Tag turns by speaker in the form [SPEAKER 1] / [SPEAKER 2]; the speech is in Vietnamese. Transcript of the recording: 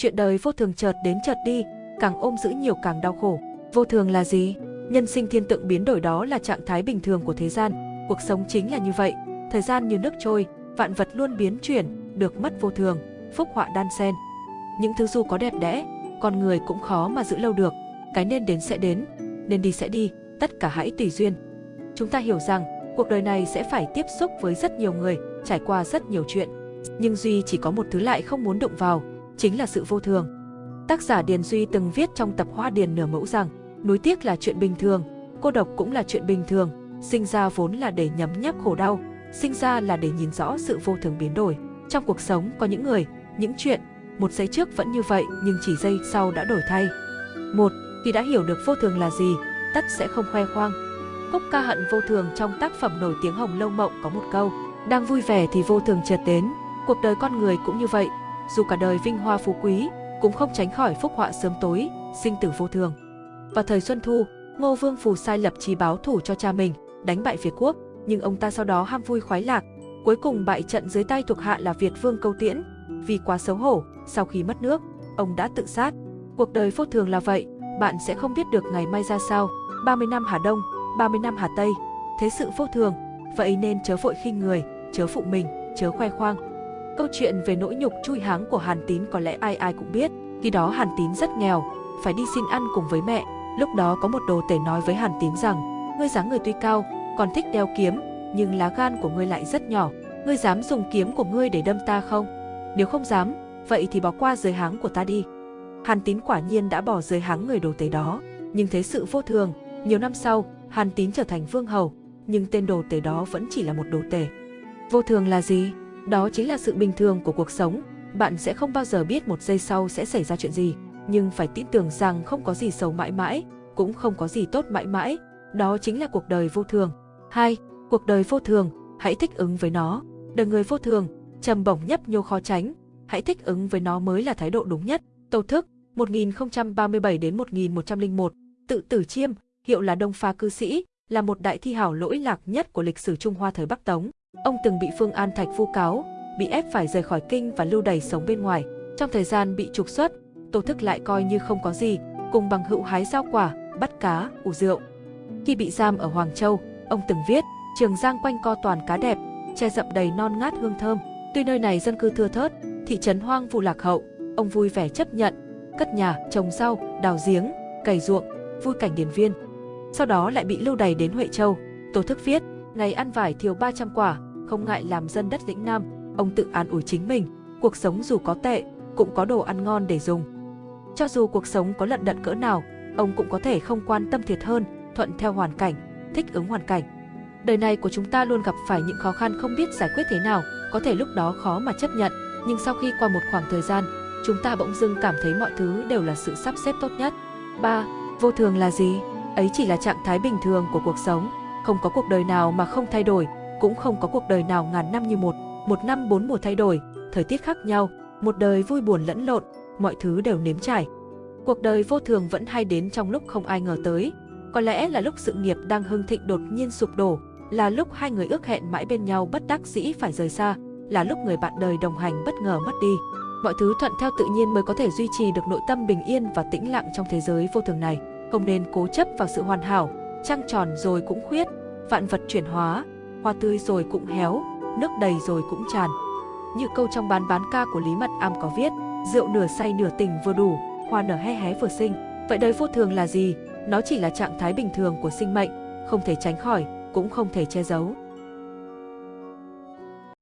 [SPEAKER 1] Chuyện đời vô thường chợt đến chợt đi, càng ôm giữ nhiều càng đau khổ. Vô thường là gì? Nhân sinh thiên tượng biến đổi đó là trạng thái bình thường của thế gian. Cuộc sống chính là như vậy. Thời gian như nước trôi, vạn vật luôn biến chuyển, được mất vô thường, phúc họa đan xen. Những thứ dù có đẹp đẽ, con người cũng khó mà giữ lâu được. Cái nên đến sẽ đến, nên đi sẽ đi, tất cả hãy tùy duyên. Chúng ta hiểu rằng, cuộc đời này sẽ phải tiếp xúc với rất nhiều người, trải qua rất nhiều chuyện. Nhưng Duy chỉ có một thứ lại không muốn động vào, chính là sự vô thường. Tác giả Điền Duy từng viết trong tập Hoa Điền nửa mẫu rằng, núi tiếc là chuyện bình thường, cô độc cũng là chuyện bình thường, sinh ra vốn là để nhấm nháp khổ đau, sinh ra là để nhìn rõ sự vô thường biến đổi. Trong cuộc sống có những người, những chuyện, một giây trước vẫn như vậy nhưng chỉ giây sau đã đổi thay. Một, khi đã hiểu được vô thường là gì, tất sẽ không khoe khoang. Khúc ca hận vô thường trong tác phẩm nổi tiếng Hồng Lâu Mộng có một câu, đang vui vẻ thì vô thường chợt đến, cuộc đời con người cũng như vậy, dù cả đời vinh hoa phú quý, cũng không tránh khỏi phúc họa sớm tối, sinh tử vô thường. Vào thời Xuân Thu, Ngô Vương Phù sai lập chí báo thủ cho cha mình, đánh bại Việt quốc, nhưng ông ta sau đó ham vui khoái lạc, cuối cùng bại trận dưới tay thuộc hạ là Việt Vương Câu Tiễn. Vì quá xấu hổ, sau khi mất nước, ông đã tự sát. Cuộc đời vô thường là vậy, bạn sẽ không biết được ngày mai ra sao. 30 năm Hà Đông, 30 năm Hà Tây, thế sự vô thường, vậy nên chớ vội khinh người, chớ phụ mình, chớ khoe khoang. Câu chuyện về nỗi nhục chui háng của Hàn Tín có lẽ ai ai cũng biết, khi đó Hàn Tín rất nghèo, phải đi xin ăn cùng với mẹ. Lúc đó có một đồ tể nói với Hàn Tín rằng, ngươi dáng người tuy cao, còn thích đeo kiếm, nhưng lá gan của ngươi lại rất nhỏ, ngươi dám dùng kiếm của ngươi để đâm ta không? Nếu không dám, vậy thì bỏ qua giới háng của ta đi. Hàn Tín quả nhiên đã bỏ giới háng người đồ tể đó, nhưng thế sự vô thường, nhiều năm sau, Hàn Tín trở thành vương hầu, nhưng tên đồ tể đó vẫn chỉ là một đồ tể. Vô thường là gì? Đó chính là sự bình thường của cuộc sống, bạn sẽ không bao giờ biết một giây sau sẽ xảy ra chuyện gì, nhưng phải tin tưởng rằng không có gì xấu mãi mãi, cũng không có gì tốt mãi mãi, đó chính là cuộc đời vô thường. 2. Cuộc đời vô thường, hãy thích ứng với nó. Đời người vô thường, trầm bổng nhấp nhô khó tránh, hãy thích ứng với nó mới là thái độ đúng nhất. Tâu thức, 1037 đến 1101, tự tử chiêm, hiệu là Đông Pha cư sĩ, là một đại thi hảo lỗi lạc nhất của lịch sử Trung Hoa thời Bắc Tống. Ông từng bị Phương An Thạch vu cáo, bị ép phải rời khỏi kinh và lưu đày sống bên ngoài. Trong thời gian bị trục xuất, Tô Thức lại coi như không có gì, cùng bằng hữu hái rau quả, bắt cá, ủ rượu. Khi bị giam ở Hoàng Châu, ông từng viết, Trường Giang quanh co toàn cá đẹp, che rậm đầy non ngát hương thơm. Tuy nơi này dân cư thưa thớt, thị trấn hoang vu lạc hậu, ông vui vẻ chấp nhận, cất nhà, trồng rau, đào giếng, cày ruộng, vui cảnh điền viên. Sau đó lại bị lưu đày đến Huệ Châu. Tô Thức viết, ngày ăn vải thiếu 300 quả, không ngại làm dân đất lĩnh Nam, ông tự an ủi chính mình, cuộc sống dù có tệ, cũng có đồ ăn ngon để dùng. Cho dù cuộc sống có lận đận cỡ nào, ông cũng có thể không quan tâm thiệt hơn, thuận theo hoàn cảnh, thích ứng hoàn cảnh. Đời này của chúng ta luôn gặp phải những khó khăn không biết giải quyết thế nào, có thể lúc đó khó mà chấp nhận, nhưng sau khi qua một khoảng thời gian, chúng ta bỗng dưng cảm thấy mọi thứ đều là sự sắp xếp tốt nhất. 3. Vô thường là gì? Ấy chỉ là trạng thái bình thường của cuộc sống, không có cuộc đời nào mà không thay đổi, cũng không có cuộc đời nào ngàn năm như một, một năm bốn mùa thay đổi, thời tiết khác nhau, một đời vui buồn lẫn lộn, mọi thứ đều nếm trải. Cuộc đời vô thường vẫn hay đến trong lúc không ai ngờ tới, có lẽ là lúc sự nghiệp đang hưng thịnh đột nhiên sụp đổ, là lúc hai người ước hẹn mãi bên nhau bất đắc dĩ phải rời xa, là lúc người bạn đời đồng hành bất ngờ mất đi. Mọi thứ thuận theo tự nhiên mới có thể duy trì được nội tâm bình yên và tĩnh lặng trong thế giới vô thường này. Không nên cố chấp vào sự hoàn hảo, trăng tròn rồi cũng khuyết, vạn vật chuyển hóa, hoa tươi rồi cũng héo, nước đầy rồi cũng tràn. Như câu trong bán bán ca của Lý Mật Am có viết, rượu nửa say nửa tình vừa đủ, hoa nở hé hé vừa sinh. Vậy đời vô thường là gì? Nó chỉ là trạng thái bình thường của sinh mệnh, không thể tránh khỏi, cũng không thể che giấu.